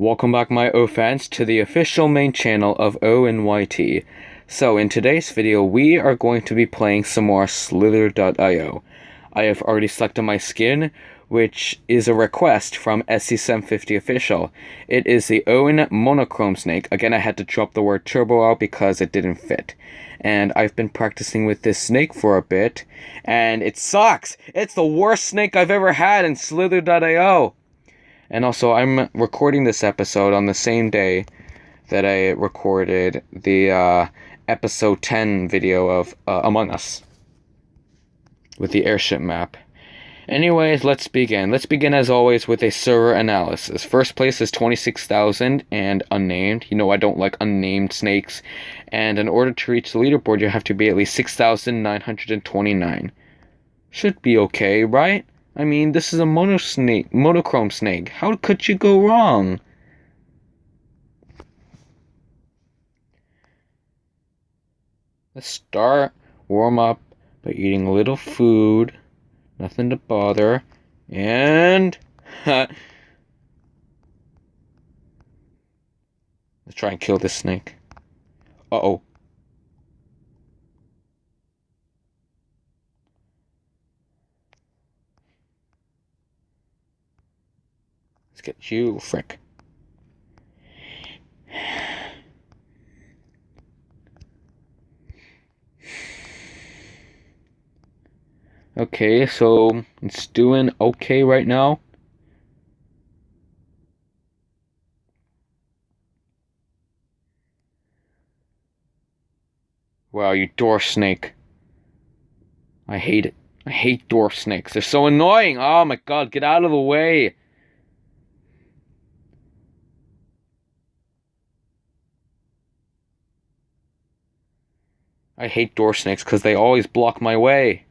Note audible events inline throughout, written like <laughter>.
Welcome back my O fans to the official main channel of ONYT. So in today's video we are going to be playing some more Slither.io. I have already selected my skin, which is a request from SC750 official. It is the Owen Monochrome Snake. Again I had to drop the word turbo out because it didn't fit. And I've been practicing with this snake for a bit, and it sucks! It's the worst snake I've ever had in Slither.io! And also, I'm recording this episode on the same day that I recorded the uh, episode 10 video of uh, Among Us with the airship map. Anyways, let's begin. Let's begin as always with a server analysis. First place is 26,000 and unnamed. You know I don't like unnamed snakes. And in order to reach the leaderboard, you have to be at least 6,929. Should be okay, right? I mean, this is a mono snake, monochrome snake. How could you go wrong? Let's start warm up by eating a little food, nothing to bother, and <laughs> let's try and kill this snake. Uh oh. Let's you, frick. Okay, so it's doing okay right now. Wow, you dwarf snake. I hate it. I hate dwarf snakes. They're so annoying. Oh my god, get out of the way. I hate door snakes because they always block my way.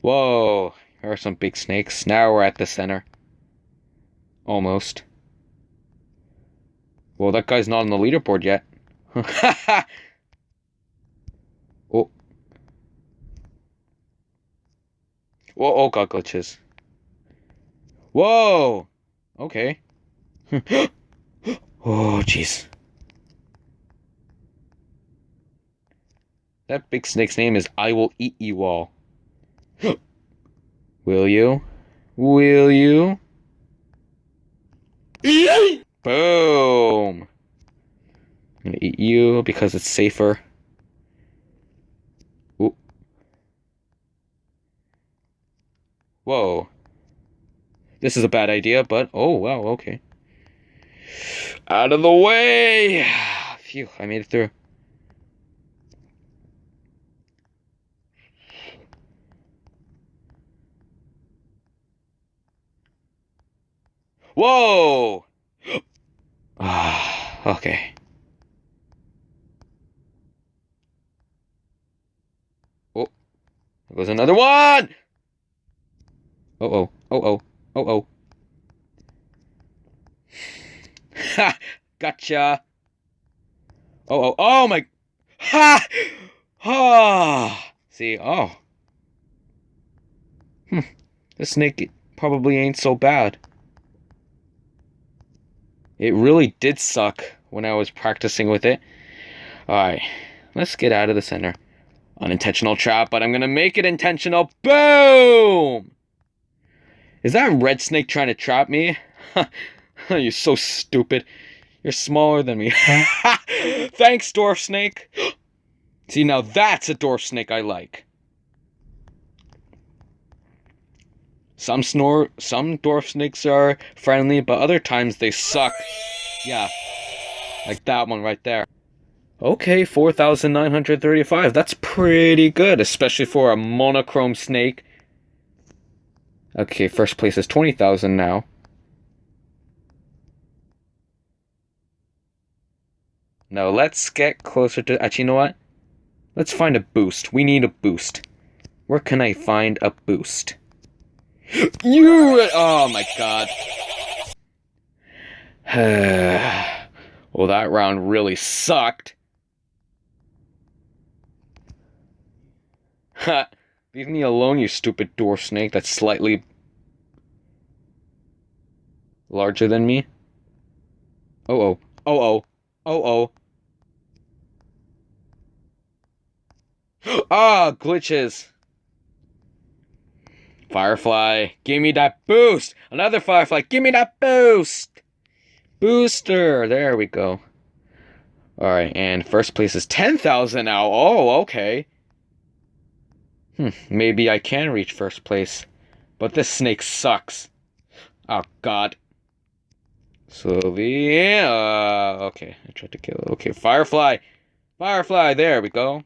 Whoa, there are some big snakes. Now we're at the center. Almost. Well, that guy's not on the leaderboard yet. <laughs> oh. Whoa, oh, got glitches. Whoa! Okay. <gasps> oh, jeez. That big snake's name is I Will Eat You All. <gasps> Will you? Will you? <gasps> Boom! I'm gonna eat you because it's safer. Ooh. Whoa. This is a bad idea, but oh wow, okay. Out of the way! <sighs> Phew, I made it through. Whoa! <gasps> Okay. Oh, there goes another one! Uh oh, oh oh. Oh, oh. Ha! Gotcha! Oh, oh, oh my... Ha! Ha! See, oh. Hmm. This snake probably ain't so bad. It really did suck when I was practicing with it. Alright, let's get out of the center. Unintentional trap, but I'm gonna make it intentional. Boom! Is that red snake trying to trap me? <laughs> You're so stupid. You're smaller than me. <laughs> Thanks, dwarf snake. <gasps> See, now that's a dwarf snake I like. Some snore, some dwarf snakes are friendly, but other times they suck. Yeah, like that one right there. Okay, 4,935. That's pretty good, especially for a monochrome snake. Okay, first place is 20,000 now. No, let's get closer to... Actually, you know what? Let's find a boost. We need a boost. Where can I find a boost? <gasps> you... Oh, my God. <sighs> well, that round really sucked. <laughs> Leave me alone, you stupid door snake that's slightly larger than me. Oh oh. Oh oh. Oh oh. <gasps> ah, glitches. Firefly, give me that boost! Another Firefly, give me that boost! Booster! There we go. Alright, and first place is 10,000 now. Oh, okay. Hmm, maybe I can reach first place. But this snake sucks. Oh, God. Slowly. Uh, okay, I tried to kill it. Okay, Firefly. Firefly, there we go.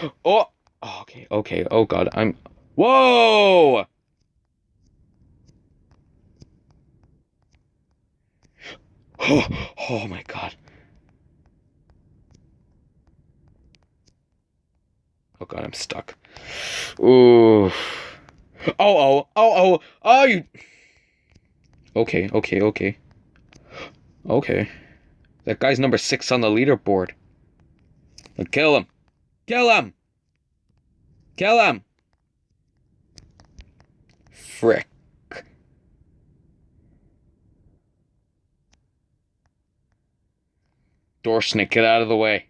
<gasps> Oh! Okay, okay, oh god, I'm... Whoa! Oh, oh my god. Oh god, I'm stuck. Ooh. Oh, oh, oh, oh, oh, you... Okay, okay, okay. Okay. That guy's number six on the leaderboard. I'll kill him. Kill him! Kill him! Frick. Door snake, get out of the way.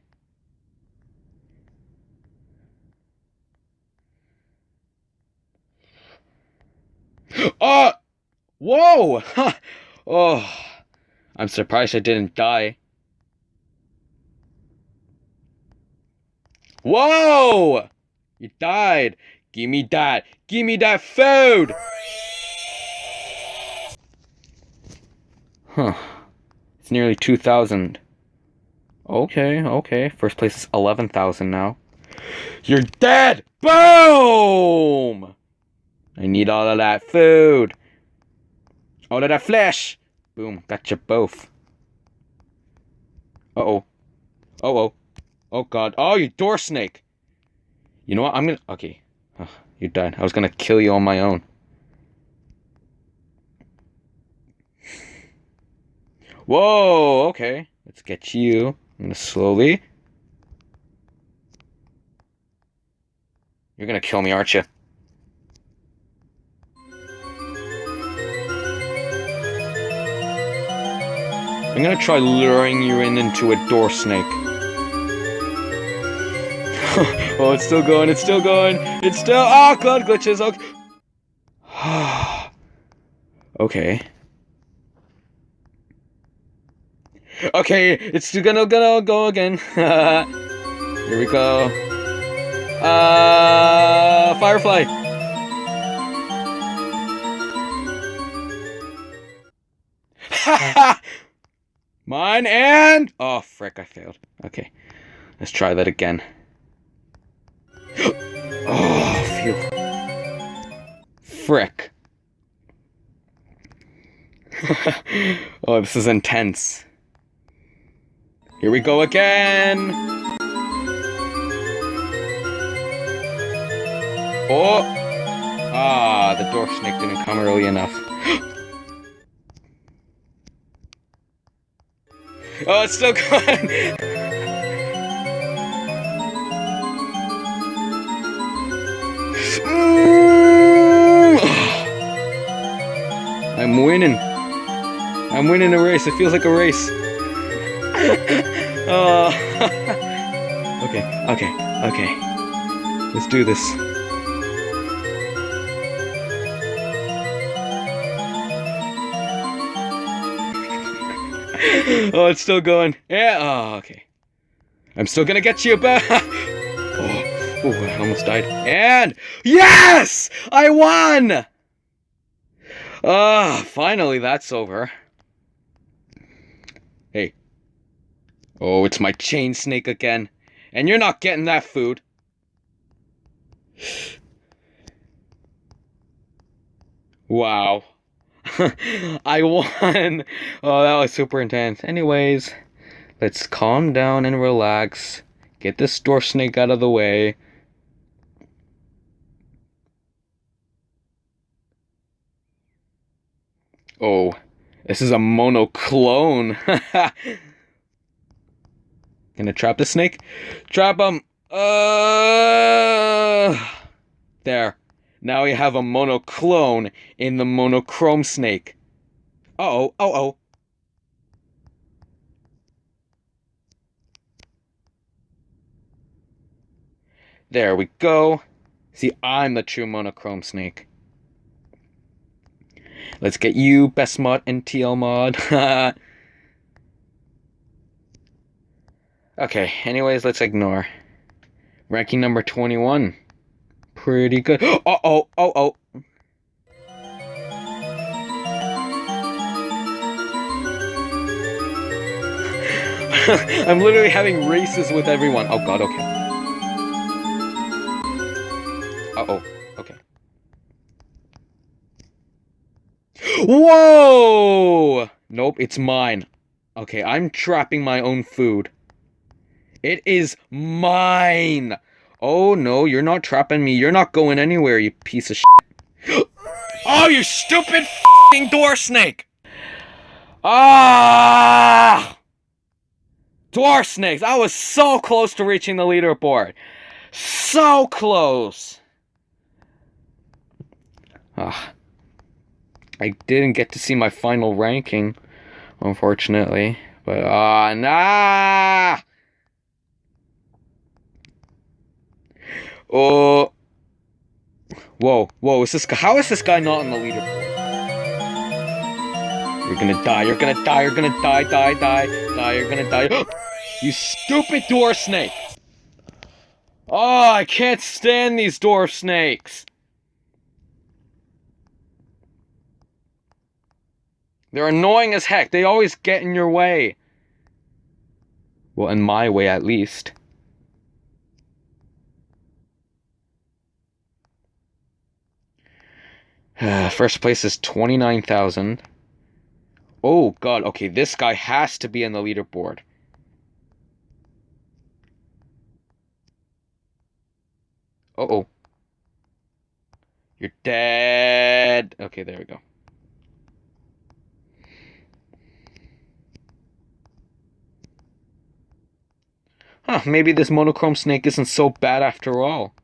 Oh! <gasps> Whoa! <laughs> Oh, I'm surprised I didn't die. Whoa! You died. Give me that. Give me that food! Huh. It's nearly 2,000. Okay, okay. First place is 11,000 now. You're dead! Boom! I need all of that food. All of that flesh. Boom, got you both. Uh-oh. Uh-oh. Oh god. Oh, you door snake! You know what? I'm gonna... Okay. Oh, you died. I was gonna kill you on my own. Whoa, okay. Let's get you. I'm gonna slowly... You're gonna kill me, aren't you? I'm gonna try luring you in into a door snake. <laughs> oh, it's still going, it's still going, it's still- Oh, god, glitches, okay. <sighs> okay. Okay, it's gonna, gonna go again. <laughs> Here we go. Uh, Firefly. <laughs> Mine and... Oh, frick, I failed. Okay, let's try that again. <gasps> oh, phew. Frick. <laughs> oh, this is intense. Here we go again! Oh! Ah, the door snake didn't come early enough. <gasps> oh, it's still <laughs> going! <sighs> I'm winning. I'm winning a race. It feels like a race. Oh. <laughs> okay, okay, okay. Let's do this. <laughs> oh, it's still going. Yeah. Oh, okay. I'm still gonna get you back. <laughs> Oh, I almost died. And yes, I won. Ah, finally that's over. Oh, it's my chain snake again. And you're not getting that food. Wow. <laughs> I won. Oh, that was super intense. Anyways, let's calm down and relax. Get this door snake out of the way. Oh, This is a monoclone. <laughs> Gonna trap the snake? Trap him! Uh, there. Now we have a monoclone in the monochrome snake. Uh oh, oh oh. There we go. See, I'm the true monochrome snake. Let's get you, best mod and TL mod. <laughs> okay, anyways, let's ignore. Ranking number 21. Pretty good. Oh, oh, oh, oh. I'm literally having races with everyone. Oh god, okay. Uh-oh. Okay. Whoa! Nope, it's mine. Okay, I'm trapping my own food. It is mine! Oh no, you're not trapping me. You're not going anywhere, you piece of shit. <gasps> oh, you stupid f***ing door snake! Ah! Dwarf snakes! I was so close to reaching the leaderboard. So close! Ah. I didn't get to see my final ranking, unfortunately. But, ah, uh, nah! Oh. Whoa, whoa, is this guy, how is this guy not on the leaderboard? You're gonna die, you're gonna die, you're gonna die, die, die, die, you're gonna die. <gasps> you stupid dwarf snake! Oh, I can't stand these dwarf snakes! They're annoying as heck. They always get in your way. Well, in my way, at least. <sighs> First place is 29,000. Oh, God. Okay, this guy has to be in the leaderboard. Uh-oh. You're dead. Okay, there we go. Huh, maybe this monochrome snake isn't so bad after all.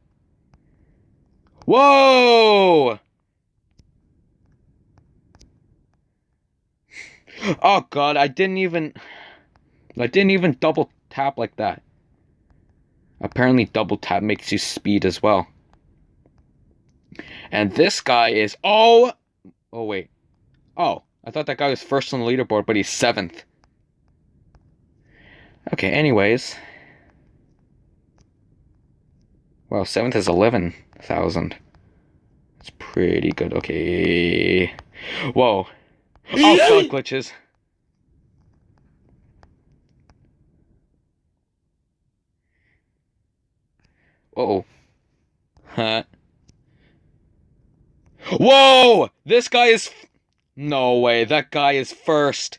Whoa! Oh god, I didn't even... I didn't even double tap like that. Apparently double tap makes you speed as well. And this guy is... Oh! Oh, wait. Oh, I thought that guy was first on the leaderboard, but he's seventh. Okay, anyways. Wow, seventh is 11,000. That's pretty good. Okay. Whoa. Oh, god, glitches. Oh. Huh. Whoa! This guy is. No way, that guy is first.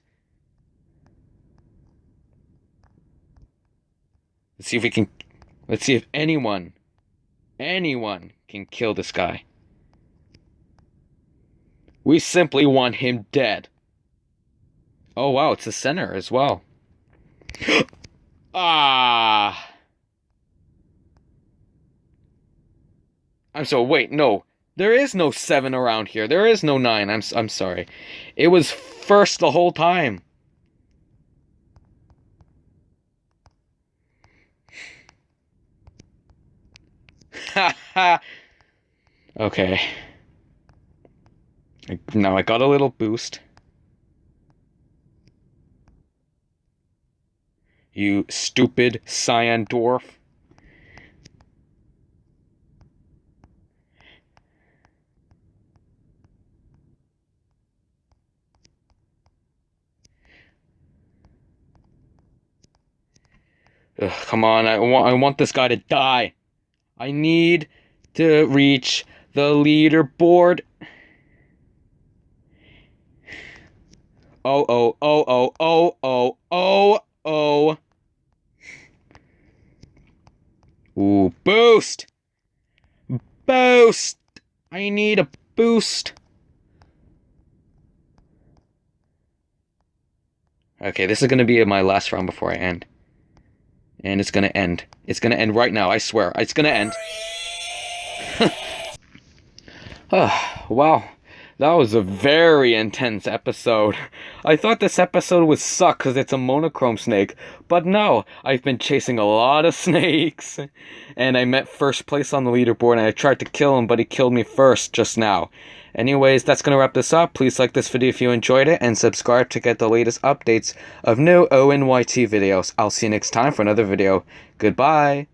Let's see if we can. Let's see if anyone, anyone can kill this guy. We simply want him dead. Oh wow, it's the center as well. <gasps> ah. I'm so wait, no. There is no 7 around here. There is no 9. I'm I'm sorry. It was first the whole time. Ha <laughs> ha. Okay. Now I got a little boost. You stupid cyan dwarf. Ugh, come on, I want I want this guy to die. I need to reach the leaderboard. Oh, oh, oh, oh, oh, oh, oh, oh. Ooh, boost! Boost! I need a boost. Okay, this is gonna be my last round before I end. And it's gonna end. It's gonna end right now, I swear. It's gonna end. oh, <laughs> wow. That was a very intense episode. I thought this episode would suck because it's a monochrome snake, but no, I've been chasing a lot of <laughs> snakes. And I met first place on the leaderboard and I tried to kill him, but he killed me first just now. Anyways, that's going to wrap this up. Please like this video if you enjoyed it and subscribe to get the latest updates of new ONYT videos. I'll see you next time for another video. Goodbye!